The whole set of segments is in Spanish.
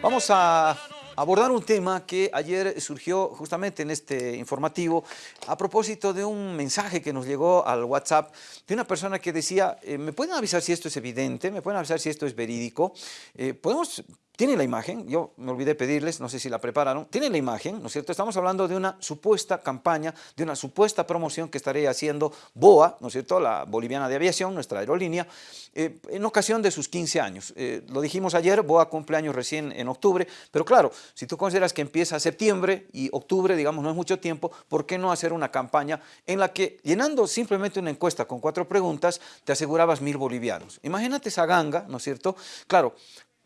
Vamos a abordar un tema que ayer surgió justamente en este informativo a propósito de un mensaje que nos llegó al WhatsApp de una persona que decía, eh, ¿me pueden avisar si esto es evidente? ¿Me pueden avisar si esto es verídico? Eh, ¿Podemos tiene la imagen, yo me olvidé pedirles, no sé si la prepararon, tiene la imagen, ¿no es cierto? Estamos hablando de una supuesta campaña, de una supuesta promoción que estaría haciendo BOA, ¿no es cierto?, la boliviana de aviación, nuestra aerolínea, eh, en ocasión de sus 15 años. Eh, lo dijimos ayer, BOA cumpleaños recién en octubre, pero claro, si tú consideras que empieza septiembre y octubre, digamos, no es mucho tiempo, ¿por qué no hacer una campaña en la que, llenando simplemente una encuesta con cuatro preguntas, te asegurabas mil bolivianos? Imagínate esa ganga, ¿no es cierto? Claro,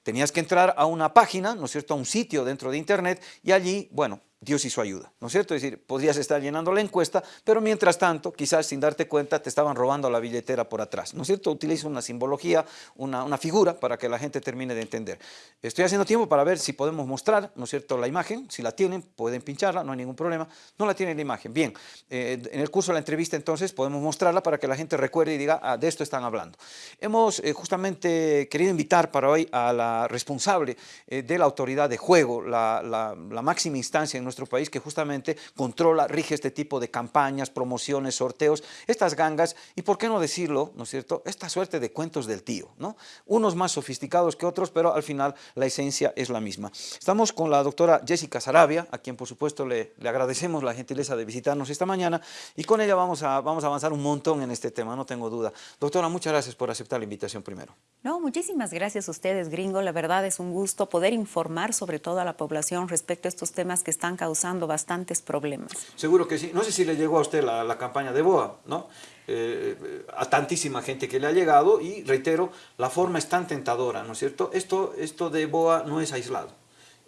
tenías que entrar a una página, ¿no es cierto?, a un sitio dentro de internet y allí, bueno, Dios hizo ayuda, ¿no es cierto? Es decir, podrías estar llenando la encuesta, pero mientras tanto, quizás sin darte cuenta, te estaban robando la billetera por atrás, ¿no es cierto? Utiliza una simbología, una, una, figura para que la gente termine de entender. Estoy haciendo tiempo para ver si podemos mostrar, ¿no es cierto?, la imagen, si la tienen, pueden pincharla, no hay ningún problema, no la tienen la imagen. Bien, eh, en el curso de la entrevista entonces podemos mostrarla para que la gente recuerde y diga, ah, de esto están hablando. Hemos eh, justamente querido invitar para hoy a la responsable eh, de la autoridad de juego, la, la, la máxima instancia en nuestro país que justamente controla, rige este tipo de campañas, promociones, sorteos, estas gangas y por qué no decirlo, ¿no es cierto?, esta suerte de cuentos del tío, ¿no? Unos más sofisticados que otros, pero al final la esencia es la misma. Estamos con la doctora Jessica Sarabia, a quien por supuesto le, le agradecemos la gentileza de visitarnos esta mañana y con ella vamos a, vamos a avanzar un montón en este tema, no tengo duda. Doctora, muchas gracias por aceptar la invitación primero. No, muchísimas gracias a ustedes, gringo. La verdad es un gusto poder informar sobre todo a la población respecto a estos temas que están causando bastantes problemas. Seguro que sí. No sé si le llegó a usted la, la campaña de BOA, ¿no? Eh, a tantísima gente que le ha llegado y reitero, la forma es tan tentadora, ¿no es cierto? Esto, esto de BOA no es aislado,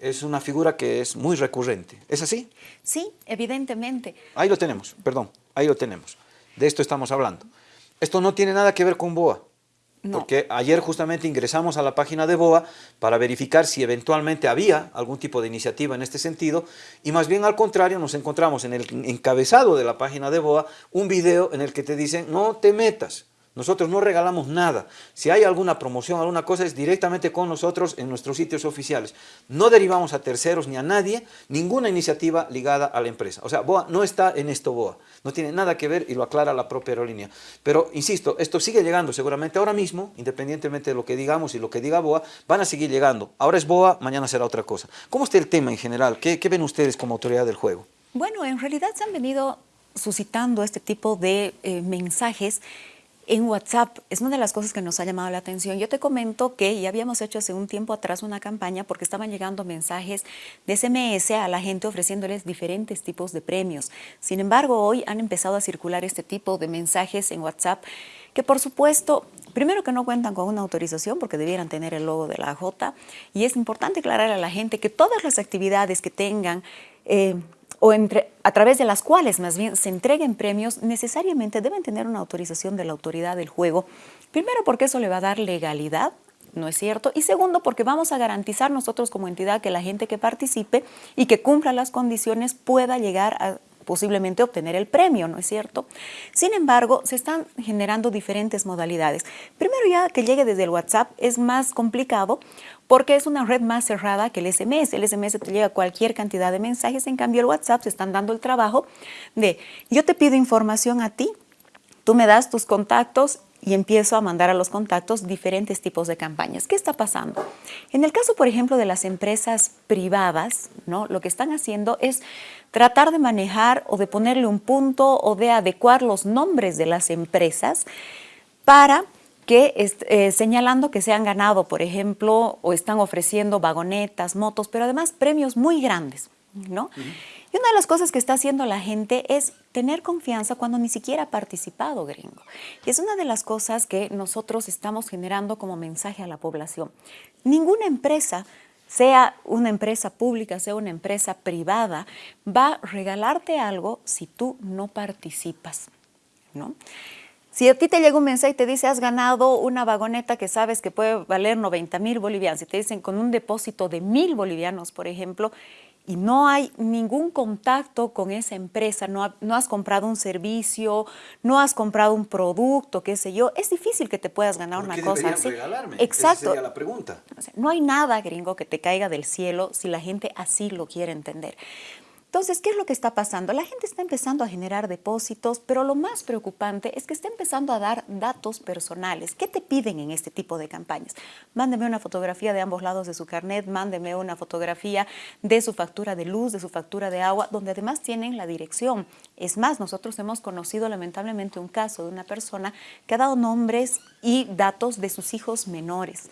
es una figura que es muy recurrente. ¿Es así? Sí, evidentemente. Ahí lo tenemos, perdón, ahí lo tenemos. De esto estamos hablando. Esto no tiene nada que ver con BOA. Porque ayer justamente ingresamos a la página de BOA para verificar si eventualmente había algún tipo de iniciativa en este sentido y más bien al contrario nos encontramos en el encabezado de la página de BOA un video en el que te dicen no te metas, nosotros no regalamos nada. Si hay alguna promoción, alguna cosa, es directamente con nosotros en nuestros sitios oficiales. No derivamos a terceros ni a nadie ninguna iniciativa ligada a la empresa. O sea, BOA no está en esto BOA. No tiene nada que ver y lo aclara la propia aerolínea. Pero, insisto, esto sigue llegando seguramente ahora mismo, independientemente de lo que digamos y lo que diga BOA, van a seguir llegando. Ahora es BOA, mañana será otra cosa. ¿Cómo está el tema en general? ¿Qué, ven ustedes como autoridad del juego? Bueno, en realidad se han venido suscitando este tipo de eh, mensajes en WhatsApp es una de las cosas que nos ha llamado la atención. Yo te comento que ya habíamos hecho hace un tiempo atrás una campaña porque estaban llegando mensajes de SMS a la gente ofreciéndoles diferentes tipos de premios. Sin embargo, hoy han empezado a circular este tipo de mensajes en WhatsApp que por supuesto, primero que no cuentan con una autorización porque debieran tener el logo de la J y es importante aclarar a la gente que todas las actividades que tengan eh, o entre, a través de las cuales más bien se entreguen premios, necesariamente deben tener una autorización de la autoridad del juego. Primero porque eso le va a dar legalidad, ¿no es cierto? Y segundo porque vamos a garantizar nosotros como entidad que la gente que participe y que cumpla las condiciones pueda llegar a posiblemente obtener el premio, ¿no es cierto? Sin embargo, se están generando diferentes modalidades. Primero ya que llegue desde el WhatsApp es más complicado porque es una red más cerrada que el SMS. El SMS te llega cualquier cantidad de mensajes, en cambio el WhatsApp se están dando el trabajo de yo te pido información a ti, tú me das tus contactos y empiezo a mandar a los contactos diferentes tipos de campañas. ¿Qué está pasando? En el caso, por ejemplo, de las empresas privadas, ¿no? lo que están haciendo es tratar de manejar o de ponerle un punto o de adecuar los nombres de las empresas para que eh, señalando que se han ganado, por ejemplo, o están ofreciendo vagonetas, motos, pero además premios muy grandes, ¿no? Y una de las cosas que está haciendo la gente es tener confianza cuando ni siquiera ha participado, gringo. Y es una de las cosas que nosotros estamos generando como mensaje a la población. Ninguna empresa sea una empresa pública, sea una empresa privada, va a regalarte algo si tú no participas, ¿no? Si a ti te llega un mensaje y te dice, has ganado una vagoneta que sabes que puede valer 90 mil bolivianos, y te dicen con un depósito de mil bolivianos, por ejemplo, y no hay ningún contacto con esa empresa, no, no, has comprado un servicio, no has comprado un producto, qué sé yo, es difícil que te puedas ganar una cosa así. Regalarme? Exacto. Esa sería la pregunta. No hay nada, gringo, que te caiga del cielo si la gente así lo quiere entender. Entonces, ¿qué es lo que está pasando? La gente está empezando a generar depósitos, pero lo más preocupante es que está empezando a dar datos personales. ¿Qué te piden en este tipo de campañas? Mándeme una fotografía de ambos lados de su carnet, mándeme una fotografía de su factura de luz, de su factura de agua, donde además tienen la dirección. Es más, nosotros hemos conocido lamentablemente un caso de una persona que ha dado nombres y datos de sus hijos menores.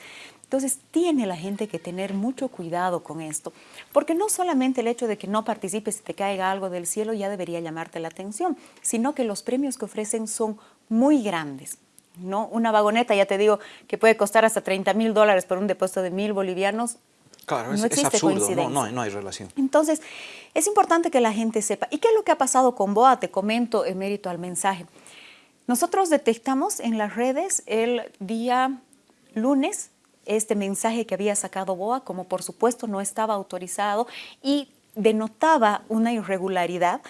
Entonces, tiene la gente que tener mucho cuidado con esto, porque no solamente el hecho de que no participes y te caiga algo del cielo ya debería llamarte la atención, sino que los premios que ofrecen son muy grandes. ¿no? Una vagoneta, ya te digo, que puede costar hasta 30 mil dólares por un depósito de mil bolivianos, Claro, no es, absurdo, no, no, no, hay relación. Entonces, es importante que la gente sepa. ¿Y qué es lo que ha pasado con BOA? Te comento en mérito al mensaje. Nosotros detectamos en las redes el día lunes este mensaje que había sacado BOA, como por supuesto no estaba autorizado y denotaba una irregularidad,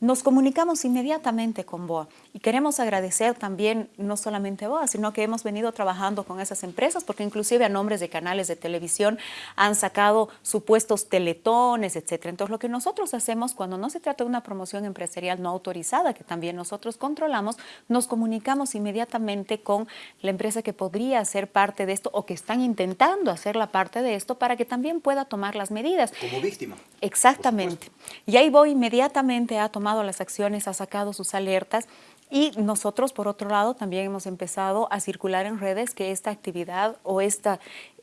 nos comunicamos inmediatamente con BOA y queremos agradecer también no solamente a BOA, sino que hemos venido trabajando con esas empresas porque inclusive a nombres de canales de televisión han sacado supuestos teletones, etc. Entonces lo que nosotros hacemos cuando no se trata de una promoción empresarial no autorizada, que también nosotros controlamos, nos comunicamos inmediatamente con la empresa que podría ser parte de esto o que están intentando hacer la parte de esto para que también pueda tomar las medidas. Como víctima. Exactamente. Y ahí voy inmediatamente a tomar las acciones, ha sacado sus alertas y nosotros, por otro lado, también hemos empezado a circular en redes que esta actividad o esta,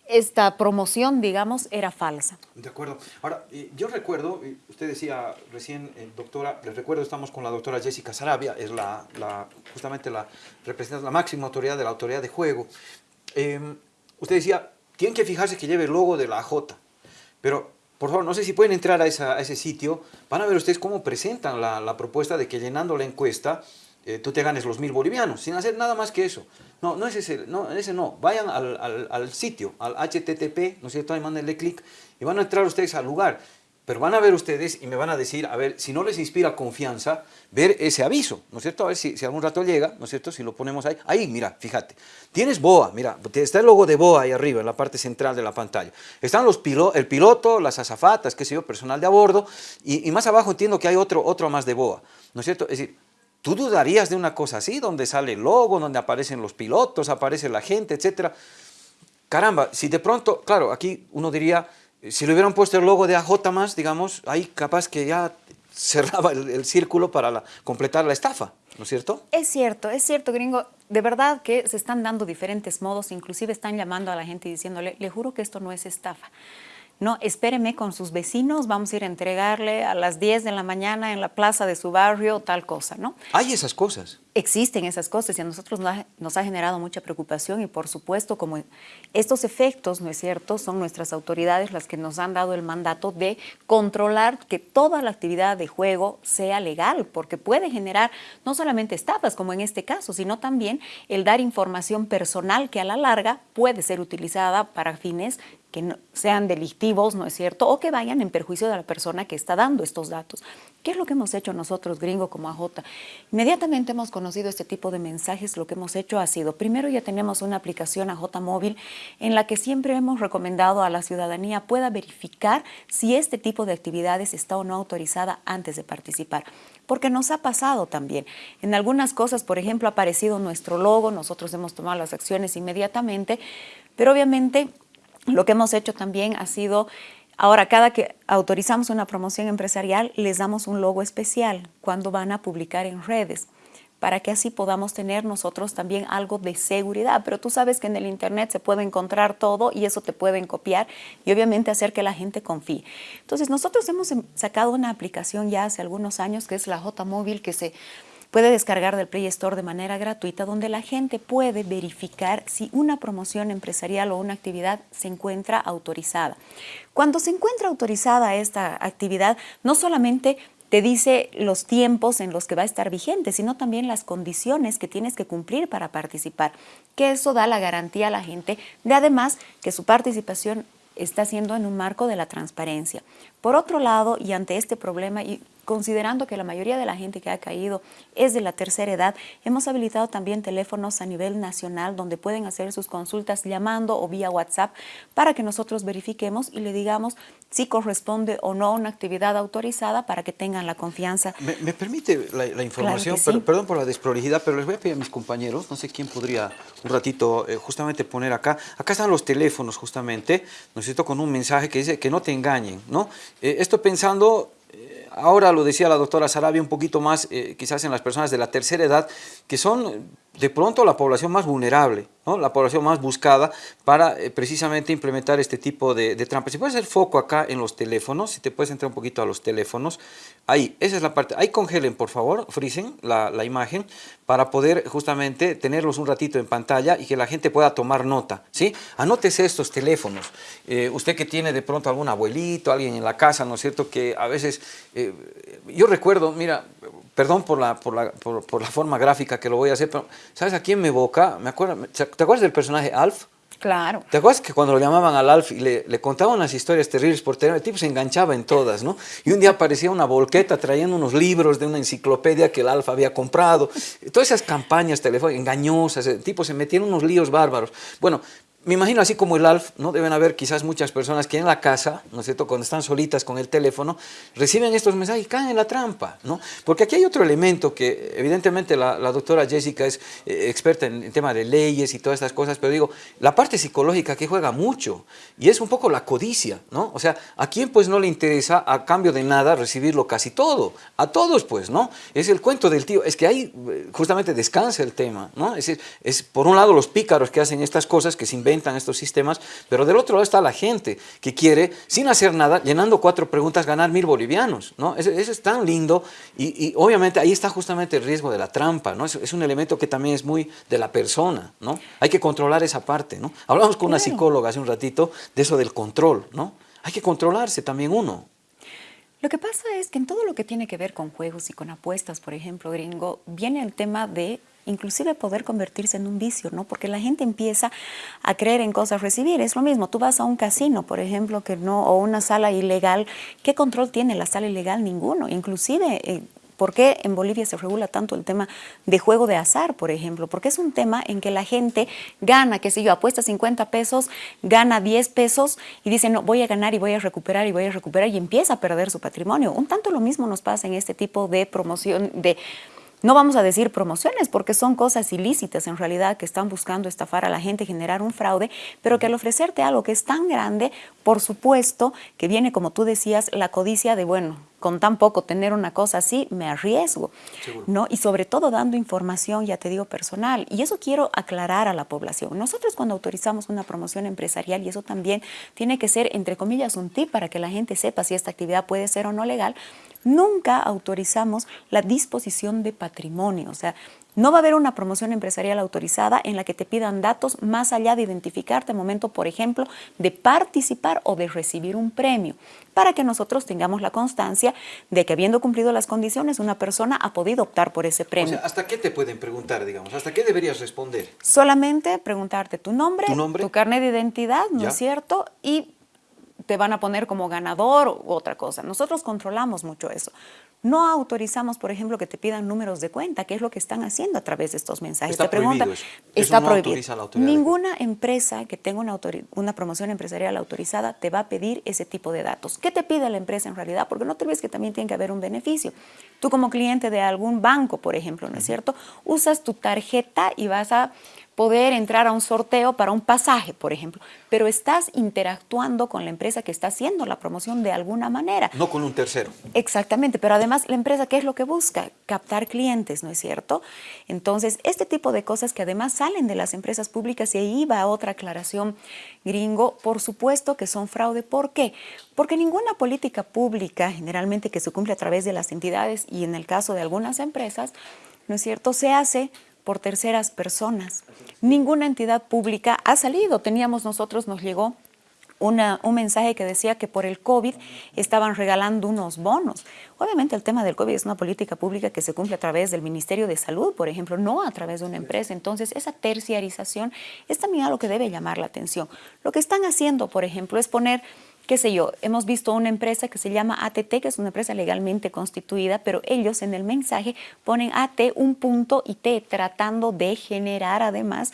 esta promoción, digamos, era falsa. De acuerdo. Ahora, yo recuerdo, usted decía recién, eh, doctora, les recuerdo, estamos con la doctora Jessica Sarabia, es la, justamente la representante, la máxima autoridad de la autoridad de juego. Em, usted decía, tienen que fijarse que lleve el logo de la AJ, pero por favor, no sé si pueden entrar a, ese sitio, van a ver ustedes cómo presentan la, propuesta de que llenando la encuesta eh, tú te ganes los mil bolivianos, sin hacer nada más que eso. No, no es ese, no, ese no. Vayan al, al sitio, al HTTP, ¿no es cierto? Ahí mándenle clic y van a entrar ustedes al lugar. Pero van a ver ustedes y me van a decir, a ver, si no les inspira confianza, ver ese aviso, ¿no es cierto? A ver si, si algún rato llega, ¿no es cierto? Si lo ponemos ahí. Ahí, mira, fíjate. Tienes BOA, mira, está el logo de BOA ahí arriba, en la parte central de la pantalla. Están los el piloto, las azafatas, qué sé yo, personal de a bordo, y, más abajo entiendo que hay otro, otro más de BOA, ¿no es cierto? Es decir, ¿tú dudarías de una cosa así, donde sale el logo, donde aparecen los pilotos, aparece la gente, etcétera? Caramba, si de pronto, claro, aquí uno diría si le hubieran puesto el logo de AJ más, digamos, ahí capaz que ya cerraba el, círculo para completar la estafa, ¿no es cierto? Es cierto, es cierto, gringo. De verdad que se están dando diferentes modos, inclusive están llamando a la gente y diciéndole, le juro que esto no es estafa. No, espéreme con sus vecinos, vamos a ir a entregarle a las 10 de la mañana en la plaza de su barrio tal cosa, ¿no? Hay esas cosas existen esas cosas y a nosotros nos ha, generado mucha preocupación y por supuesto como estos efectos, ¿no es cierto?, son nuestras autoridades las que nos han dado el mandato de controlar que toda la actividad de juego sea legal, porque puede generar no solamente estafas como en este caso, sino también el dar información personal que a la larga puede ser utilizada para fines que sean delictivos, ¿no es cierto?, o que vayan en perjuicio de la persona que está dando estos datos. ¿Qué es lo que hemos hecho nosotros, gringo, como AJ? Inmediatamente hemos conocido este tipo de mensajes, lo que hemos hecho ha sido, primero ya tenemos una aplicación AJ Móvil en la que siempre hemos recomendado a la ciudadanía pueda verificar si este tipo de actividades está o no autorizada antes de participar. Porque nos ha pasado también. En algunas cosas, por ejemplo, ha aparecido nuestro logo, nosotros hemos tomado las acciones inmediatamente, pero obviamente lo que hemos hecho también ha sido Ahora, cada que autorizamos una promoción empresarial, les damos un logo especial cuando van a publicar en redes para que así podamos tener nosotros también algo de seguridad. Pero tú sabes que en el Internet se puede encontrar todo y eso te pueden copiar y obviamente hacer que la gente confíe. Entonces, nosotros hemos em, sacado una aplicación ya hace algunos años que es la J Móvil que se puede descargar del Play Store de manera gratuita donde la gente puede verificar si una promoción empresarial o una actividad se encuentra autorizada. Cuando se encuentra autorizada esta actividad, no solamente te dice los tiempos en los que va a estar vigente, sino también las condiciones que tienes que cumplir para participar, que eso da la garantía a la gente de además que su participación está haciendo en un marco de la transparencia. Por otro lado, y ante este problema, y considerando que la mayoría de la gente que ha caído es de la tercera edad, hemos habilitado también teléfonos a nivel nacional donde pueden hacer sus consultas llamando o vía WhatsApp para que nosotros verifiquemos y le digamos si corresponde o no una actividad autorizada para que tengan la confianza. ¿Me, permite la, información? perdón por la desprolijidad, pero les voy a pedir a mis compañeros, no sé quién podría un ratito eh, justamente poner acá. Acá están los teléfonos justamente, necesito con un mensaje que dice que no te engañen, ¿no? Eh, esto pensando ahora lo decía la doctora Sarabia un poquito más, eh, quizás en las personas de la tercera edad, que son de pronto la población más vulnerable, ¿no? la población más buscada para eh, precisamente implementar este tipo de, trampas. Si puedes hacer foco acá en los teléfonos, si te puedes entrar un poquito a los teléfonos, ahí, esa es la parte, ahí congelen por favor, frisen la, imagen para poder justamente tenerlos un ratito en pantalla y que la gente pueda tomar nota, ¿sí? Anótese estos teléfonos, eh, usted que tiene de pronto algún abuelito, alguien en la casa, ¿no es cierto? Que a veces, eh, yo recuerdo, mira, perdón por la, por, la, por, la, forma gráfica que lo voy a hacer, pero ¿sabes a quién me evoca? Me acuerdo, ¿Te acuerdas del personaje Alf? Claro. ¿Te acuerdas que cuando lo llamaban al Alf y le, le contaban las historias terribles por teléfono, el tipo se enganchaba en todas, ¿no? Y un día aparecía una volqueta trayendo unos libros de una enciclopedia que el Alf había comprado. Todas esas campañas telefónicas engañosas, el tipo se metía en unos líos bárbaros. Bueno, me imagino así como el ALF, ¿no? Deben haber quizás muchas personas que en la casa, ¿no es cierto?, cuando están solitas con el teléfono, reciben estos mensajes y caen en la trampa, ¿no? Porque aquí hay otro elemento que evidentemente la, doctora Jessica es eh, experta en tema de leyes y todas estas cosas, pero digo, la parte psicológica que juega mucho y es un poco la codicia, ¿no? O sea, ¿a quién pues no le interesa a cambio de nada recibirlo casi todo? A todos pues, ¿no? Es el cuento del tío, es que ahí eh, justamente descansa el tema, ¿no? Es, es por un lado los pícaros que hacen estas cosas que se inventan estos sistemas, pero del otro lado está la gente que quiere, sin hacer nada, llenando cuatro preguntas, ganar mil bolivianos, ¿no? Eso, es tan lindo y, obviamente ahí está justamente el riesgo de la trampa, ¿no? Es, un elemento que también es muy de la persona, ¿no? Hay que controlar esa parte, ¿no? Hablamos con una psicóloga hace un ratito de eso del control, ¿no? Hay que controlarse también uno. Lo que pasa es que en todo lo que tiene que ver con juegos y con apuestas, por ejemplo, gringo, viene el tema de inclusive poder convertirse en un vicio, ¿no? Porque la gente empieza a creer en cosas, recibir. Es lo mismo, tú vas a un casino, por ejemplo, que no, o una sala ilegal. ¿Qué control tiene la sala ilegal? Ninguno. Inclusive... Eh, ¿Por qué en Bolivia se regula tanto el tema de juego de azar, por ejemplo? Porque es un tema en que la gente gana, qué sé yo, apuesta 50 pesos, gana 10 pesos y dice, no, voy a ganar y voy a recuperar y voy a recuperar y empieza a perder su patrimonio. Un tanto lo mismo nos pasa en este tipo de promoción, de no vamos a decir promociones porque son cosas ilícitas en realidad que están buscando estafar a la gente, generar un fraude, pero que al ofrecerte algo que es tan grande, por supuesto que viene, como tú decías, la codicia de, bueno, con tan poco tener una cosa así, me arriesgo, ¿no? Y sobre todo dando información, ya te digo, personal. Y eso quiero aclarar a la población. Nosotros cuando autorizamos una promoción empresarial, y eso también tiene que ser, entre comillas, un tip para que la gente sepa si esta actividad puede ser o no legal, nunca autorizamos la disposición de patrimonio. O sea, no va a haber una promoción empresarial autorizada en la que te pidan datos más allá de identificarte al momento, por ejemplo, de participar o de recibir un premio, para que nosotros tengamos la constancia de que habiendo cumplido las condiciones, una persona ha podido optar por ese premio. O sea, ¿hasta qué te pueden preguntar, digamos? ¿Hasta qué deberías responder? Solamente preguntarte tu nombre, tu, carnet de identidad, ¿no es cierto? Y te van a poner como ganador u otra cosa. Nosotros controlamos mucho eso. No autorizamos, por ejemplo, que te pidan números de cuenta, que es lo que están haciendo a través de estos mensajes. Está te prohibido eso. Está prohibido. Ninguna empresa que tenga una, una, promoción empresarial autorizada te va a pedir ese tipo de datos. ¿Qué te pide la empresa en realidad? Porque no te ves que también tiene que haber un beneficio. Tú como cliente de algún banco, por ejemplo, ¿no es cierto? Usas tu tarjeta y vas a poder entrar a un sorteo para un pasaje, por ejemplo, pero estás interactuando con la empresa que está haciendo la promoción de alguna manera. No con un tercero. Exactamente, pero además la empresa, ¿qué es lo que busca? Captar clientes, ¿no es cierto? Entonces, este tipo de cosas que además salen de las empresas públicas, y ahí va otra aclaración gringo, por supuesto que son fraude. ¿Por qué? Porque ninguna política pública, generalmente que se cumple a través de las entidades y en el caso de algunas empresas, ¿no es cierto?, se hace por terceras personas. Ninguna entidad pública ha salido. Teníamos nosotros, nos llegó una, un mensaje que decía que por el COVID estaban regalando unos bonos. Obviamente el tema del COVID es una política pública que se cumple a través del Ministerio de Salud, por ejemplo, no a través de una empresa. Entonces, esa terciarización es también algo que debe llamar la atención. Lo que están haciendo, por ejemplo, es poner qué sé yo, hemos visto una empresa que se llama ATT, que es una empresa legalmente constituida, pero ellos en el mensaje ponen AT un punto y T, tratando de generar además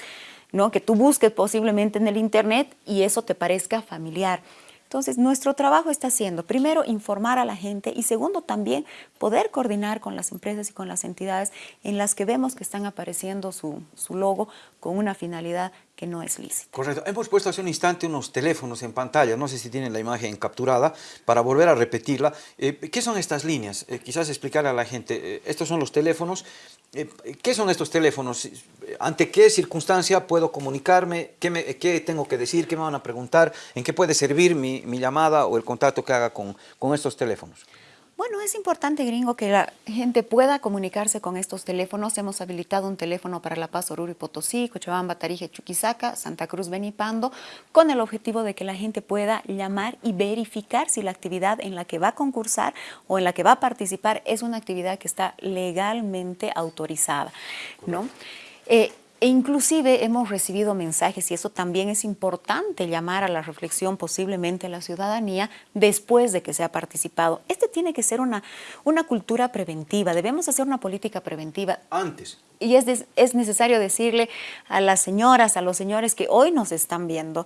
¿no? que tú busques posiblemente en el Internet y eso te parezca familiar. Entonces, nuestro trabajo está siendo, primero, informar a la gente y segundo, también poder coordinar con las empresas y con las entidades en las que vemos que están apareciendo su, su logo con una finalidad que no es lícita. Correcto. Hemos puesto hace un instante unos teléfonos en pantalla, no sé si tienen la imagen capturada, para volver a repetirla. Eh, ¿Qué son estas líneas? Eh, quizás explicar a la gente, eh, estos son los teléfonos. ¿Qué son estos teléfonos? ¿Ante qué circunstancia puedo comunicarme? ¿Qué, me, ¿Qué, tengo que decir? ¿Qué me van a preguntar? ¿En qué puede servir mi, mi llamada o el contacto que haga con, con estos teléfonos? Bueno, es importante, gringo, que la gente pueda comunicarse con estos teléfonos. Hemos habilitado un teléfono para La Paz, Oruro y Potosí, Cochabamba, Tarije, Chuquisaca, Santa Cruz, Benipando, con el objetivo de que la gente pueda llamar y verificar si la actividad en la que va a concursar o en la que va a participar es una actividad que está legalmente autorizada, ¿no? Eh, e inclusive hemos recibido mensajes, y eso también es importante llamar a la reflexión posiblemente a la ciudadanía después de que se ha participado. Este tiene que ser una, una cultura preventiva, debemos hacer una política preventiva. Antes. Y es, es necesario decirle a las señoras, a los señores que hoy nos están viendo,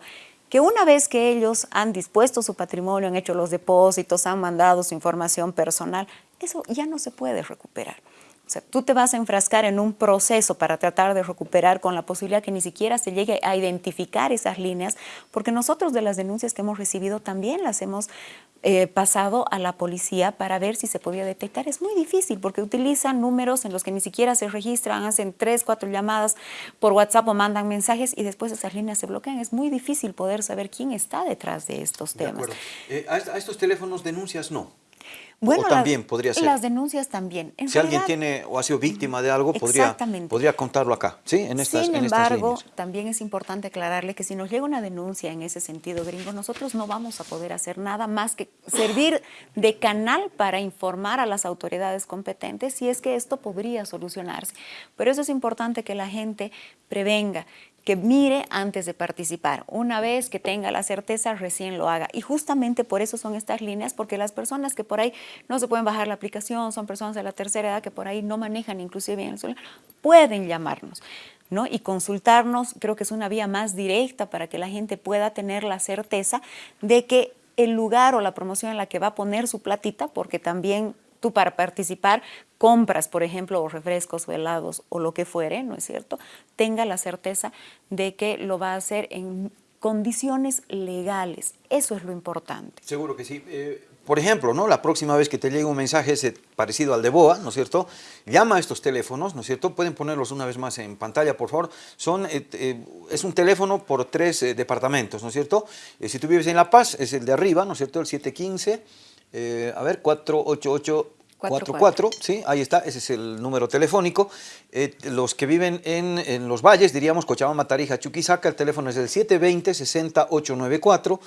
que una vez que ellos han dispuesto su patrimonio, han hecho los depósitos, han mandado su información personal, eso ya no se puede recuperar. O sea, tú te vas a enfrascar en un proceso para tratar de recuperar con la posibilidad que ni siquiera se llegue a identificar esas líneas, porque nosotros de las denuncias que hemos recibido también las hemos eh, pasado a la policía para ver si se podía detectar. Es muy difícil porque utilizan números en los que ni siquiera se registran, hacen tres, cuatro llamadas por WhatsApp o mandan mensajes y después esas líneas se bloquean. Es muy difícil poder saber quién está detrás de estos temas. Eh, a estos teléfonos denuncias no. Bueno, o también las, podría ser. Las denuncias también. En si alguien tiene o ha sido víctima de algo, podría, podría contarlo acá, ¿sí? En estas, Sin en embargo, también es importante aclararle que si nos llega una denuncia en ese sentido, gringo, nosotros no vamos a poder hacer nada más que servir de canal para informar a las autoridades competentes si es que esto podría solucionarse. Pero eso es importante que la gente prevenga, que mire antes de participar. Una vez que tenga la certeza, recién lo haga. Y justamente por eso son estas líneas, porque las personas que por ahí no se pueden bajar la aplicación, son personas de la tercera edad que por ahí no manejan inclusive bien el celular, pueden llamarnos. ¿no? y consultarnos, creo que es una vía más directa para que la gente pueda tener la certeza de que el lugar o la promoción en la que va a poner su platita, porque también tú para participar compras, por ejemplo, o refrescos o helados o lo que fuere, ¿no es cierto? Tenga la certeza de que lo va a hacer en condiciones legales. Eso es lo importante. Seguro que sí. Eh, por ejemplo, ¿no? la próxima vez que te llegue un mensaje ese parecido al de BOA, ¿no es cierto? Llama a estos teléfonos, ¿no es cierto? Pueden ponerlos una vez más en pantalla, por favor. Son, eh, eh, es un teléfono por tres departamentos, ¿no es cierto? si tú vives en La Paz, es el de arriba, ¿no es cierto? El 715 eh, a ver, 48844, ¿sí? Ahí está, ese es el número telefónico. Eh, los que viven en, los valles, diríamos Cochabamba, Tarija, Chuquisaca, el teléfono es el 720-60894.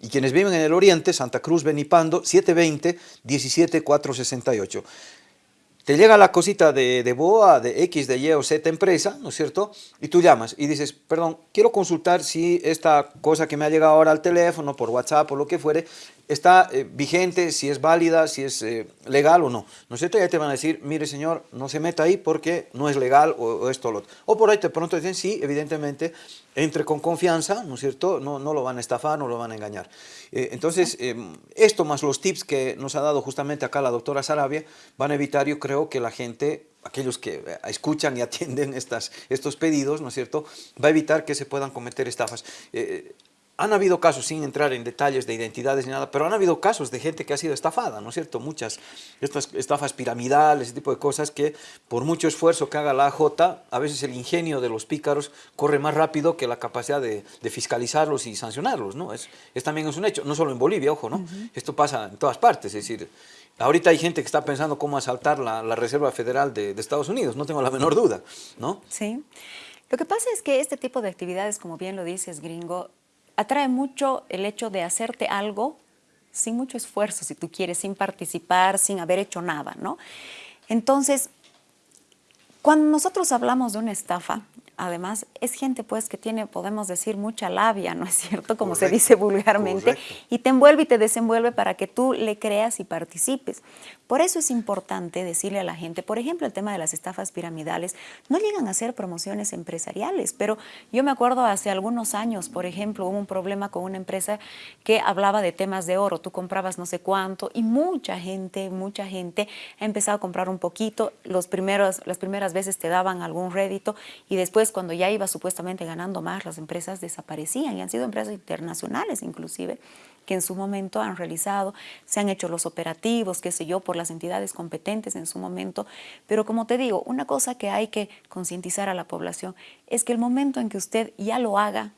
Y quienes viven en el oriente, Santa Cruz, Benipando, 720-17468 te llega la cosita de, de, BOA, de X, de Y o Z empresa, ¿no es cierto? Y tú llamas y dices, perdón, quiero consultar si esta cosa que me ha llegado ahora al teléfono, por WhatsApp o lo que fuere, está eh, vigente, si es válida, si es eh, legal o no. ¿No es cierto? Y ahí te van a decir, mire señor, no se meta ahí porque no es legal o, esto o lo otro. O por ahí te pronto dicen, sí, evidentemente, entre con confianza, ¿no es cierto? No, no lo van a estafar, no lo van a engañar. Eh, entonces, em, esto más los tips que nos ha dado justamente acá la doctora Sarabia, van a evitar, yo creo, que la gente aquellos que escuchan y atienden estas, estos pedidos, ¿no es cierto?, va a evitar que se puedan cometer estafas han habido casos, sin entrar en detalles de identidades ni nada, pero han habido casos de gente que ha sido estafada, ¿no es cierto? Muchas estas estafas piramidales, ese tipo de cosas que por mucho esfuerzo que haga la AJ, a veces el ingenio de los pícaros corre más rápido que la capacidad de, fiscalizarlos y sancionarlos, ¿no? Es, también es un hecho, no solo en Bolivia, ojo, ¿no? Esto pasa en todas partes, es decir, ahorita hay gente que está pensando cómo asaltar la, Reserva Federal de, de Estados Unidos, no tengo la menor duda, ¿no? Sí. Lo que pasa es que este tipo de actividades, como bien lo dices, gringo, atrae mucho el hecho de hacerte algo sin mucho esfuerzo, si tú quieres, sin participar, sin haber hecho nada, ¿no? Entonces, cuando nosotros hablamos de una estafa, además es gente pues que tiene, podemos decir, mucha labia, ¿no es cierto? Como se dice vulgarmente, y te envuelve y te desenvuelve para que tú le creas y participes. Por eso es importante decirle a la gente, por ejemplo, el tema de las estafas piramidales, no llegan a ser promociones empresariales, pero yo me acuerdo hace algunos años, por ejemplo, hubo un problema con una empresa que hablaba de temas de oro, tú comprabas no sé cuánto y mucha gente, mucha gente ha empezado a comprar un poquito, los primeros, las primeras veces te daban algún rédito y después cuando ya iba supuestamente ganando más, las empresas desaparecían y han sido empresas internacionales inclusive que en su momento han realizado, se han hecho los operativos, qué sé yo, por las entidades competentes en su momento. Pero como te digo, una cosa que hay que concientizar a la población es que el momento en que usted ya lo haga,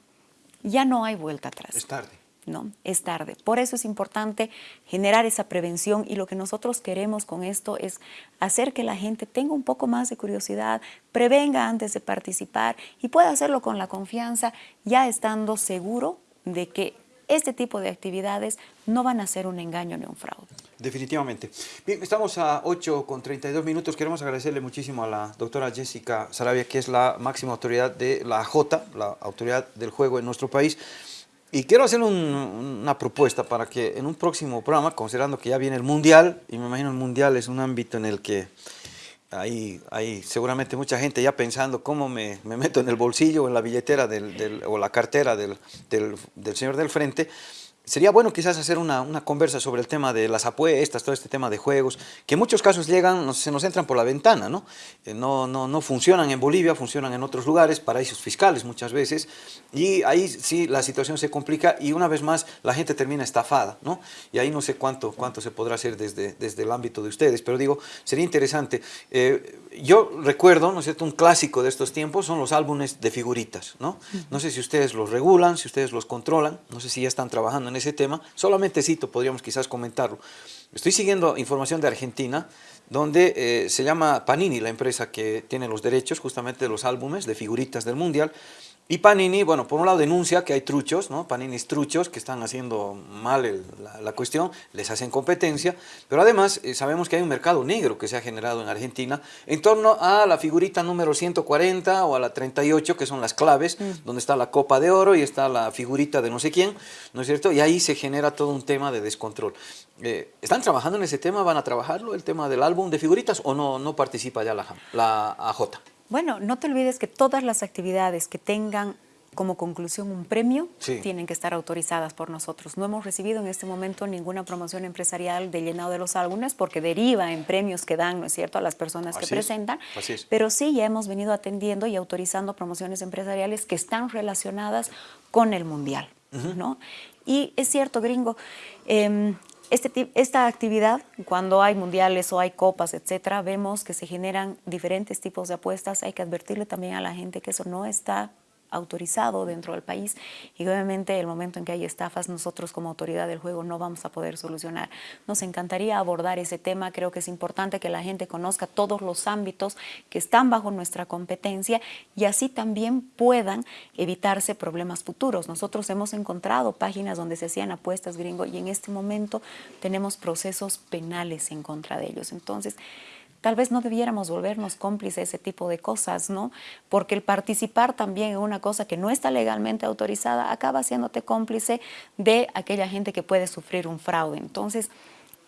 ya no hay vuelta atrás. Es tarde. ¿No? Es tarde. Por eso es importante generar esa prevención y lo que nosotros queremos con esto es hacer que la gente tenga un poco más de curiosidad, prevenga antes de participar y pueda hacerlo con la confianza, ya estando seguro de que este tipo de actividades no van a ser un engaño ni un fraude. Definitivamente. Bien, estamos a 8 con 32 minutos. Queremos agradecerle muchísimo a la doctora Jessica Sarabia, que es la máxima autoridad de la J, la autoridad del juego en nuestro país. Y quiero hacer una propuesta para que en un próximo programa, considerando que ya viene el Mundial, y me imagino el Mundial es un ámbito en el que hay, hay seguramente mucha gente ya pensando cómo me, meto en el bolsillo o en la billetera del, o la cartera del, del señor del frente, Sería bueno quizás hacer una, una, conversa sobre el tema de las apuestas, todo este tema de juegos, que en muchos casos llegan, se nos entran por la ventana, ¿no? Eh, no, no, no funcionan en Bolivia, funcionan en otros lugares, paraísos fiscales muchas veces, y ahí sí la situación se complica y una vez más la gente termina estafada, ¿no? Y ahí no sé cuánto, cuánto se podrá hacer desde, desde el ámbito de ustedes, pero digo, sería interesante. Eh, yo recuerdo, ¿no es cierto?, un clásico de estos tiempos son los álbumes de figuritas, ¿no? No sé si ustedes los regulan, si ustedes los controlan, no sé si ya están trabajando en ese tema, solamente cito, podríamos quizás comentarlo. Estoy siguiendo información de Argentina, donde eh, se llama Panini, la empresa que tiene los derechos justamente de los álbumes de figuritas del Mundial, y Panini, bueno, por un lado denuncia que hay truchos, ¿no? Paninis truchos que están haciendo mal la, cuestión, les hacen competencia, pero además eh, sabemos que hay un mercado negro que se ha generado en Argentina en torno a la figurita número 140 o a la 38, que son las claves, mm. donde está la copa de oro y está la figurita de no sé quién, ¿no es cierto? Y ahí se genera todo un tema de descontrol. Eh, ¿Están trabajando en ese tema? ¿Van a trabajarlo, el tema del álbum de figuritas, o no, no participa ya la, la AJ? Bueno, no te olvides que todas las actividades que tengan como conclusión un premio, tienen que estar autorizadas por nosotros. No hemos recibido en este momento ninguna promoción empresarial de llenado de los álbumes porque deriva en premios que dan, ¿no es cierto?, a las personas que presentan. Pero sí, ya hemos venido atendiendo y autorizando promociones empresariales que están relacionadas con el Mundial, ¿no? Y es cierto, gringo, eh, este, esta actividad, cuando hay mundiales o hay copas, etcétera, vemos que se generan diferentes tipos de apuestas. Hay que advertirle también a la gente que eso no está autorizado dentro del país y obviamente el momento en que hay estafas nosotros como autoridad del juego no vamos a poder solucionar. Nos encantaría abordar ese tema, creo que es importante que la gente conozca todos los ámbitos que están bajo nuestra competencia y así también puedan evitarse problemas futuros. Nosotros hemos encontrado páginas donde se hacían apuestas gringo y en este momento tenemos procesos penales en contra de ellos. Entonces, tal vez no debiéramos volvernos cómplices de ese tipo de cosas, ¿no? Porque el participar también en una cosa que no está legalmente autorizada acaba haciéndote cómplice de aquella gente que puede sufrir un fraude. Entonces,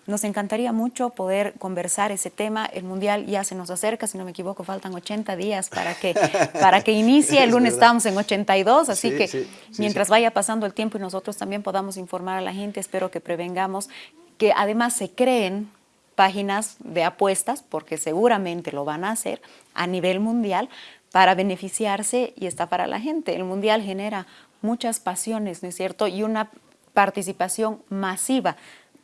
nos encantaría mucho poder conversar ese tema. El Mundial ya se nos acerca, si no me equivoco, faltan 80 días para que, para que inicie. El lunes estamos en 82, así que mientras vaya pasando el tiempo y nosotros también podamos informar a la gente, espero que prevengamos que además se creen páginas de apuestas, porque seguramente lo van a hacer a nivel mundial, para beneficiarse y está para la gente. El mundial genera muchas pasiones, ¿no es cierto? Y una participación masiva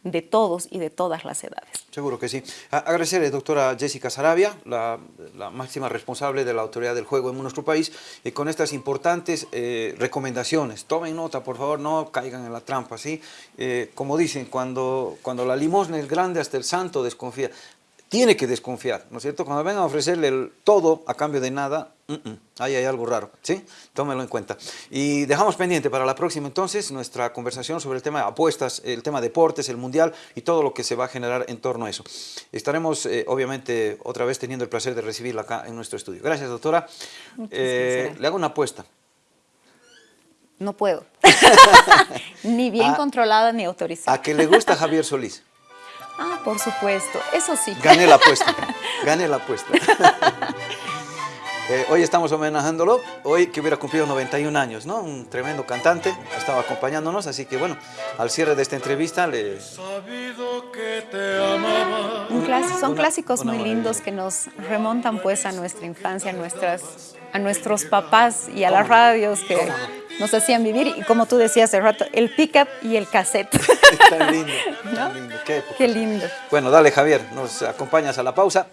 de todos y de todas las edades. Seguro que sí. Agradecerle, doctora Jessica Sarabia, la, máxima responsable de la autoridad del juego en nuestro país, y con estas importantes eh, recomendaciones. Tomen nota, por favor, no caigan en la trampa, ¿sí? Eh, como dicen, cuando, cuando la limosna es grande, hasta el santo desconfía tiene que desconfiar, ¿no es cierto? Cuando vengan a ofrecerle el todo a cambio de nada, mm, mm, ahí hay algo raro, ¿sí? Tómelo en cuenta. Y dejamos pendiente para la próxima entonces nuestra conversación sobre el tema de apuestas, el tema de deportes, el mundial y todo lo que se va a generar en torno a eso. Estaremos, eh, obviamente, otra vez teniendo el placer de recibirla acá en nuestro estudio. Gracias, doctora. Eh, le hago una apuesta. No puedo. ni bien A- controlada ni autorizada. ¿A que le gusta Javier Solís? Ah, por supuesto. Eso sí. Gané la apuesta, gané la apuesta. Eh, hoy estamos homenajándolo, hoy que hubiera cumplido 91 años, ¿no? Un tremendo cantante, estaba acompañándonos, así que bueno, al cierre de esta entrevista le... Un son Una- clásicos una muy maravilla. lindos que nos remontan pues a nuestra infancia, a, nuestras, a nuestros papás y a las radios que nos hacían vivir. Y como tú decías hace rato, el pick-up y el cassette. Tan lindo, ¿No? tan lindo, qué época. Qué lindo. Bueno, dale Javier, nos acompañas a la pausa